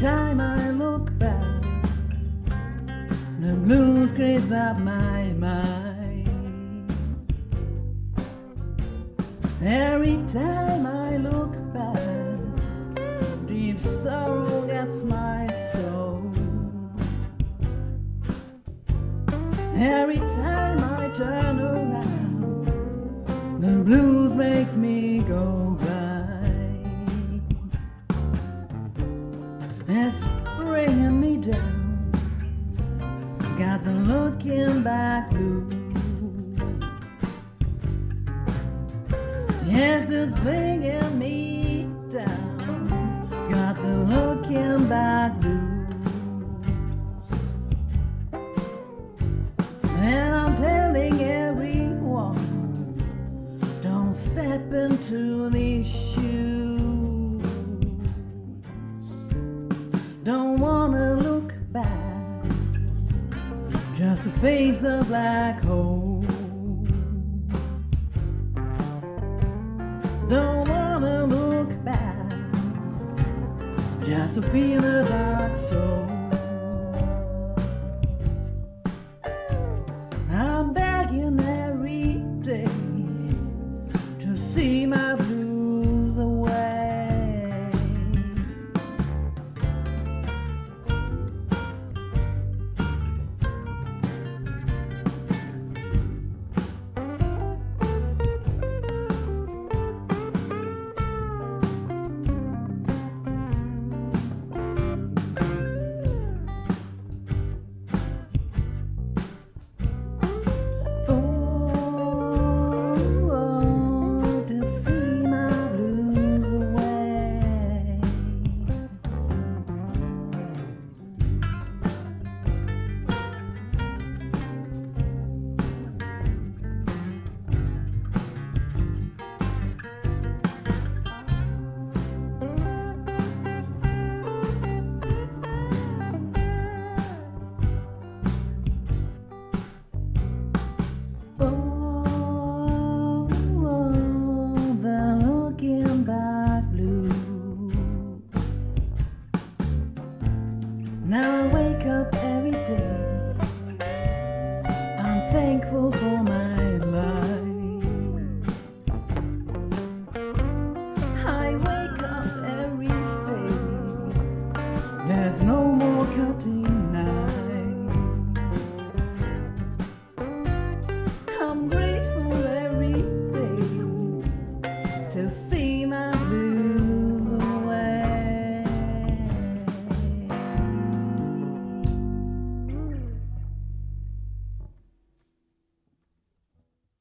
Every time I look back, the blues creeps up my mind. Every time I look back, deep sorrow gets my soul. Every time I turn around, the blues makes me go It's bringing me down. Got the looking back blues. Yes, it's bringing me down. Got the looking back blues. And I'm telling everyone, don't step into these shoes. Just to face a black hole. Don't wanna look back, just to feel a dark soul.